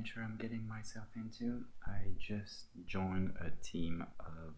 adventure I'm getting myself into. I just joined a team of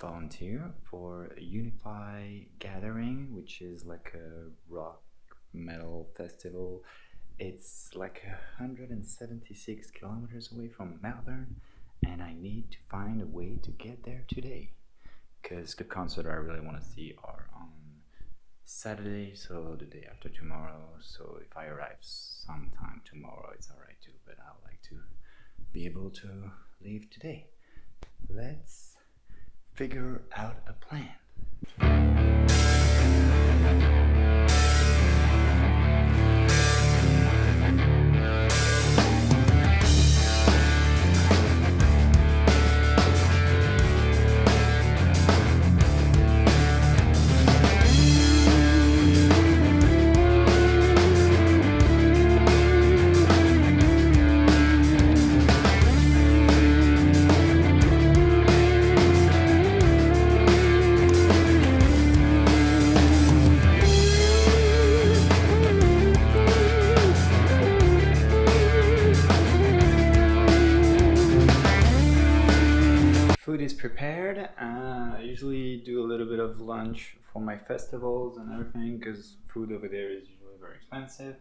volunteer for Unify Gathering, which is like a rock metal festival. It's like 176 kilometers away from Melbourne, and I need to find a way to get there today because the concert I really want to see are on Saturday, so the day after tomorrow. So if I arrive sometime tomorrow, it's alright too, but I would like to be able to leave today. Let's figure out a plan. Festivals and everything because food over there is usually very expensive.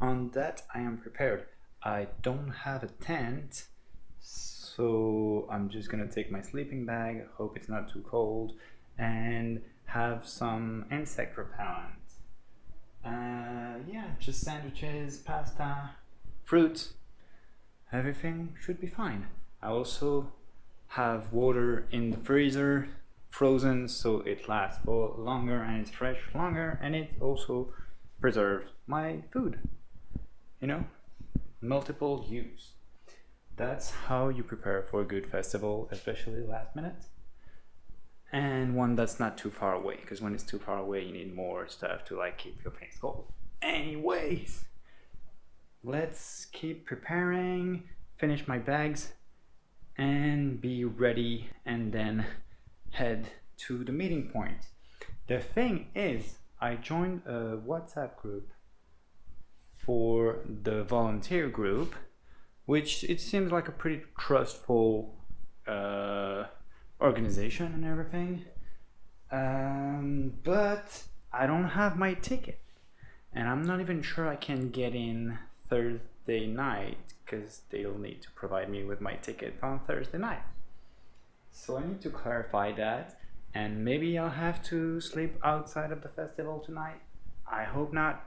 On that, I am prepared. I don't have a tent, so I'm just gonna take my sleeping bag, hope it's not too cold, and have some insect repellent. Uh, yeah, just sandwiches, pasta, fruit. Everything should be fine. I also have water in the freezer frozen so it lasts for longer and it's fresh longer and it also preserves my food you know? Multiple use. That's how you prepare for a good festival especially last minute. And one that's not too far away because when it's too far away you need more stuff to like keep your face cold. Anyways let's keep preparing finish my bags and be ready and then head to the meeting point. The thing is, I joined a WhatsApp group for the volunteer group, which it seems like a pretty trustful uh, organization and everything. Um, but I don't have my ticket, and I'm not even sure I can get in Thursday night because they'll need to provide me with my ticket on Thursday night. So I need to clarify that and maybe I'll have to sleep outside of the festival tonight. I hope not.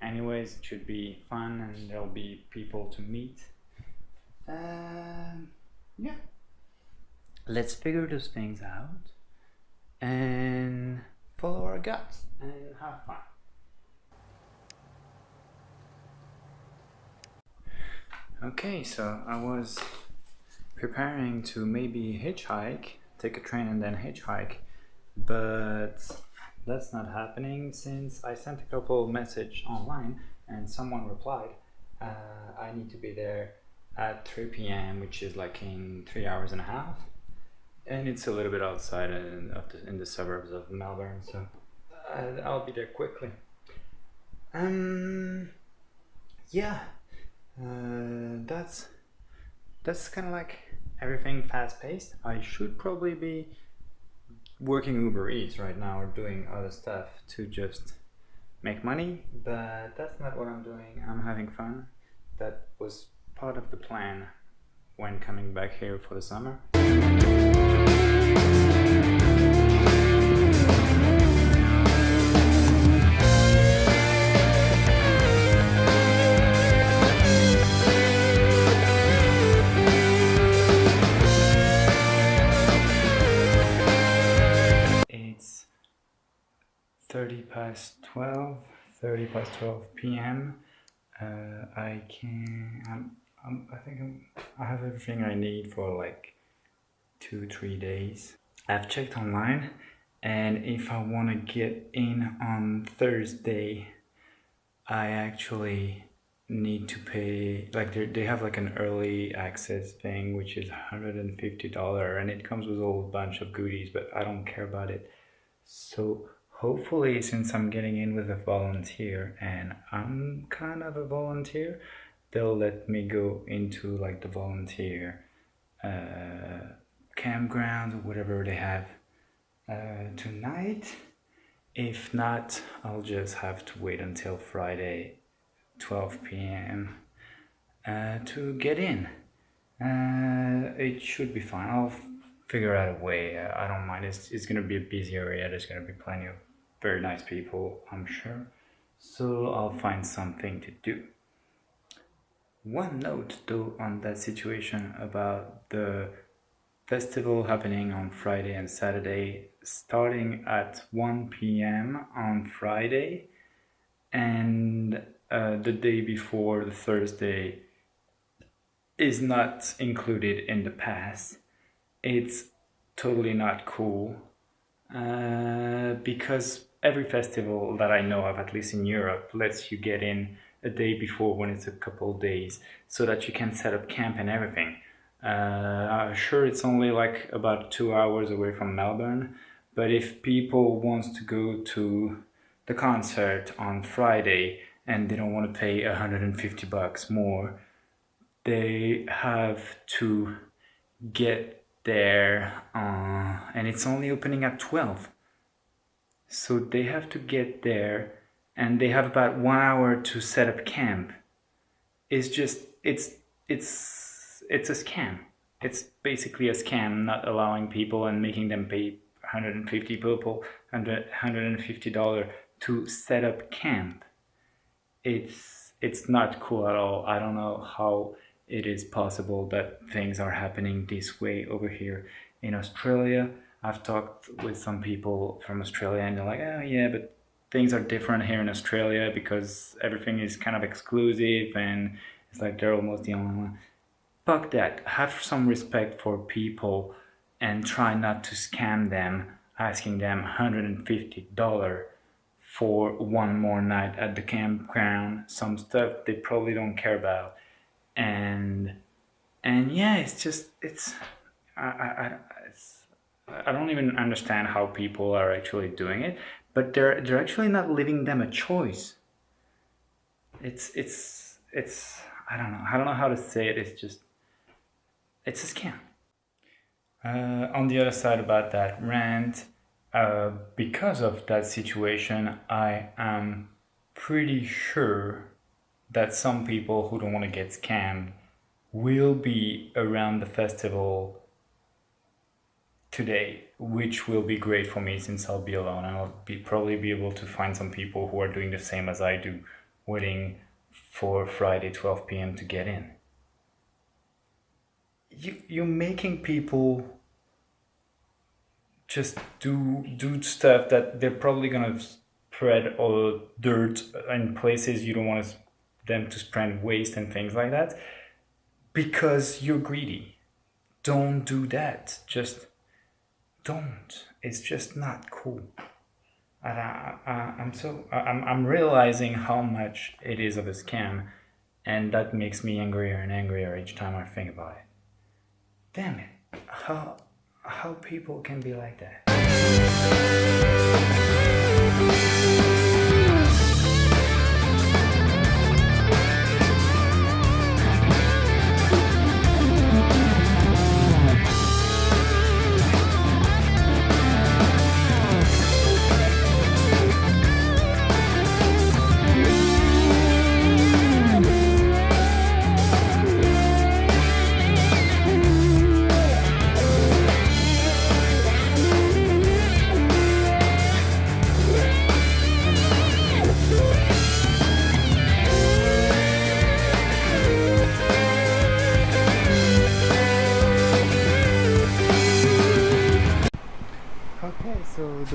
Anyways, it should be fun and there'll be people to meet. Um, yeah. Let's figure those things out and follow our guts and have fun. Okay, so I was preparing to maybe hitchhike, take a train and then hitchhike, but that's not happening since I sent a couple message online and someone replied, uh, I need to be there at 3 p.m., which is like in three hours and a half, and it's a little bit outside in, the, in the suburbs of Melbourne, so I'll be there quickly. Um, yeah uh, that's that's kind of like everything fast paced. I should probably be working Uber Eats right now or doing other stuff to just make money, but that's not what I'm doing. I'm having fun. That was part of the plan when coming back here for the summer. 30 past 12, 30 past 12 p.m. Uh, I can, I'm, I'm, I think I'm, I have everything I need for like two, three days. I've checked online and if I want to get in on Thursday, I actually need to pay like they they have like an early access thing which is $150 and it comes with a whole bunch of goodies but I don't care about it so hopefully since I'm getting in with a volunteer and I'm kind of a volunteer they'll let me go into like the volunteer uh, campground whatever they have uh, tonight. If not, I'll just have to wait until Friday 12 p.m. Uh, to get in. Uh, it should be fine. I'll figure out a way. I don't mind. It's, it's gonna be a busy area. There's gonna be plenty of very nice people, I'm sure. So I'll find something to do. One note though on that situation about the festival happening on Friday and Saturday starting at 1 p.m. on Friday and uh, the day before the Thursday is not included in the pass. It's totally not cool uh, because every festival that I know of, at least in Europe, lets you get in a day before when it's a couple days so that you can set up camp and everything. Uh, sure, it's only like about two hours away from Melbourne, but if people want to go to the concert on Friday and they don't want to pay 150 bucks more, they have to get there uh, and it's only opening at 12 so they have to get there and they have about one hour to set up camp. It's just it's it's it's a scam. It's basically a scam not allowing people and making them pay 150 people 150 dollar to set up camp. It's it's not cool at all. I don't know how it is possible that things are happening this way over here in australia i've talked with some people from australia and they're like oh yeah but things are different here in Australia because everything is kind of exclusive and it's like they're almost the only one. Fuck that. Have some respect for people and try not to scam them asking them $150 for one more night at the campground some stuff they probably don't care about and and yeah it's just it's I, I, I don't even understand how people are actually doing it but they're they're actually not leaving them a choice. It's it's it's I don't know I don't know how to say it. It's just it's a scam. Uh, on the other side about that rant, uh, because of that situation, I am pretty sure that some people who don't want to get scammed will be around the festival today, which will be great for me since I'll be alone I'll be probably be able to find some people who are doing the same as I do, waiting for Friday 12 p.m. to get in. You, you're making people just do do stuff that they're probably gonna spread all dirt in places you don't want them to spread waste and things like that because you're greedy. Don't do that. Just don't. It's just not cool. And I, I, I'm so I'm, I'm realizing how much it is of a scam, and that makes me angrier and angrier each time I think about it. Damn it! How how people can be like that?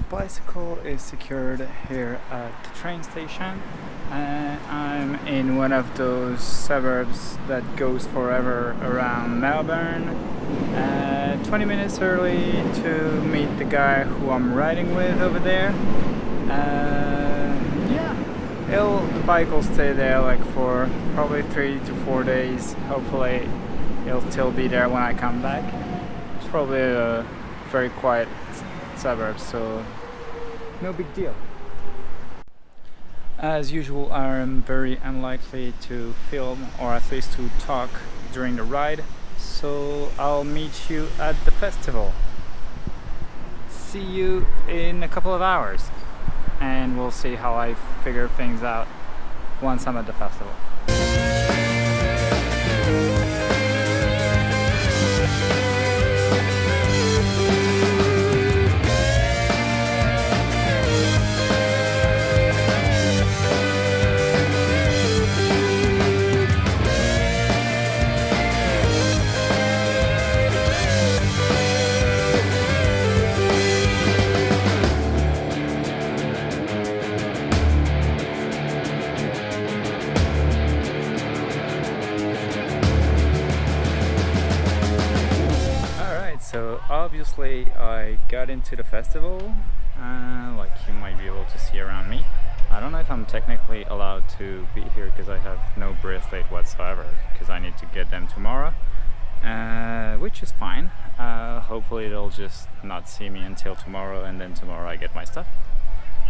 Bicycle is secured here at the train station. And I'm in one of those suburbs that goes forever around Melbourne. Uh, 20 minutes early to meet the guy who I'm riding with over there. Uh, yeah. It'll, the bike will stay there like for probably three to four days. Hopefully it'll still be there when I come back. It's probably a very quiet suburbs so no big deal As usual, I am very unlikely to film or at least to talk during the ride, so I'll meet you at the festival. See you in a couple of hours and we'll see how I figure things out once I'm at the festival. Obviously I got into the festival uh, like you might be able to see around me. I don't know if I'm technically allowed to be here because I have no bracelet whatsoever because I need to get them tomorrow uh, which is fine. Uh, hopefully they'll just not see me until tomorrow and then tomorrow I get my stuff.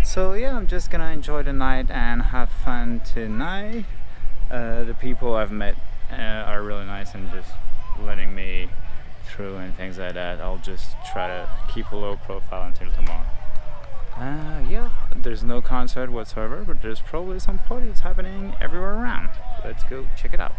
So yeah I'm just gonna enjoy the night and have fun tonight. Uh, the people I've met uh, are really nice and just letting me through and things like that I'll just try to keep a low profile until tomorrow. Uh, yeah there's no concert whatsoever but there's probably some parties happening everywhere around. Let's go check it out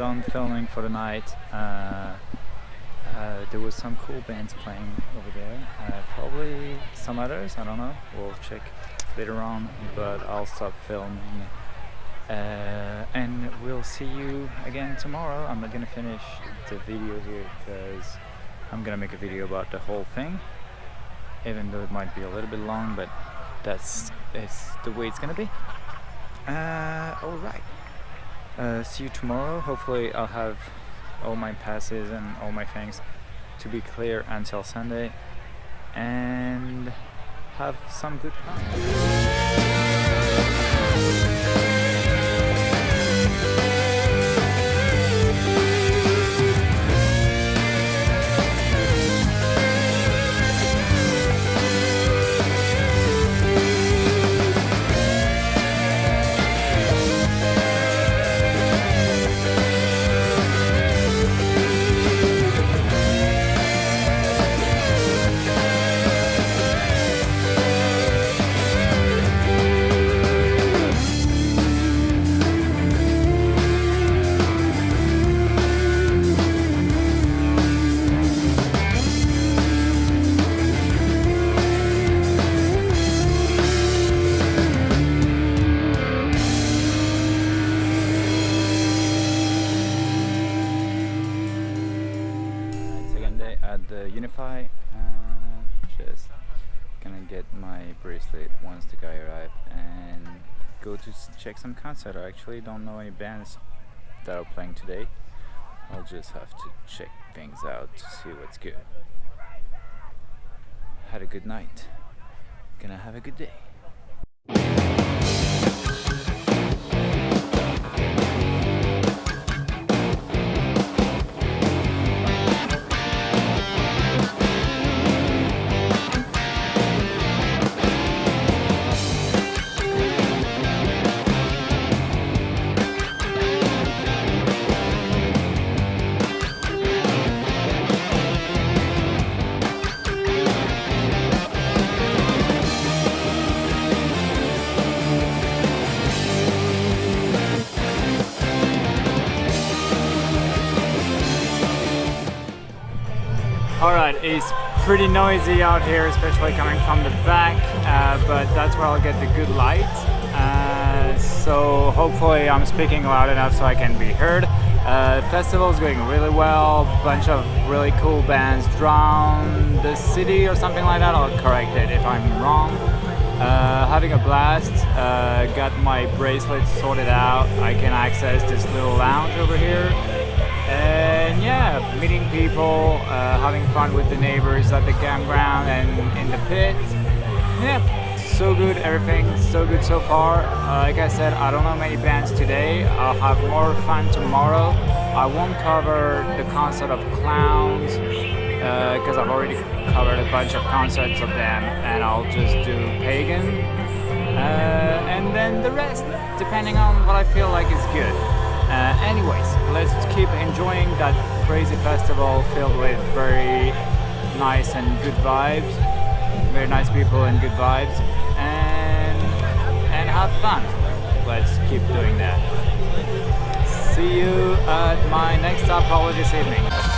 done filming for the night. Uh, uh, there was some cool bands playing over there. Uh, probably some others, I don't know. We'll check later on, but I'll stop filming. Uh, and we'll see you again tomorrow. I'm not gonna finish the video here because I'm gonna make a video about the whole thing. Even though it might be a little bit long, but that's it's the way it's gonna be. Uh, Alright uh, see you tomorrow. Hopefully I'll have all my passes and all my things to be clear until Sunday. And have some good time Unify. Uh, just gonna get my bracelet once the guy arrives and go to check some concert. I actually don't know any bands that are playing today. I'll just have to check things out to see what's good. Had a good night. Gonna have a good day. It's pretty noisy out here, especially coming from the back, uh, but that's where I'll get the good light. Uh, so hopefully I'm speaking loud enough so I can be heard. Uh, festival is going really well, bunch of really cool bands, Drown the City or something like that, I'll correct it if I'm wrong. Uh, having a blast. Uh, got my bracelet sorted out. I can access this little lounge over here. And yeah, meeting people, uh, having fun with the neighbors at the campground and in the pit. Yeah, so good, everything so good so far. Uh, like I said, I don't know many bands today. I'll have more fun tomorrow. I won't cover the concert of Clowns because uh, I've already covered a bunch of concerts of them and I'll just do Pagan uh, and then the rest depending on what I feel like is good. Uh, anyways, let's keep enjoying that crazy festival filled with very nice and good vibes, very nice people and good vibes and, and have fun. Let's keep doing that. See you at my next stop probably this evening.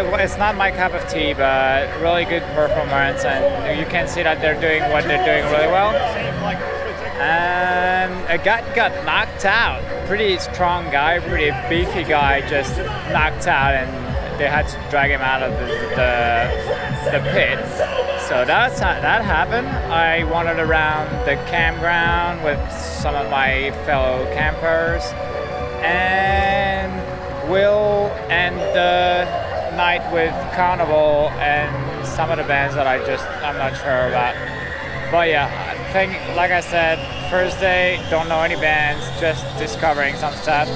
Uh, it's not my cup of tea, but really good performance, and you can see that they're doing what they're doing really well. And a guy got knocked out. Pretty strong guy, pretty beefy guy, just knocked out, and they had to drag him out of the, the, the pit. So that's that happened. I wandered around the campground with some of my fellow campers, and we'll and. the night with Carnival and some of the bands that I just I'm not sure about. But yeah, I think like I said, first day don't know any bands, just discovering some stuff.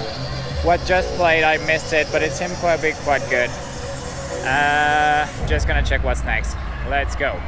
What just played, I missed it, but it seemed quite big, quite good. Uh, just gonna check what's next. Let's go.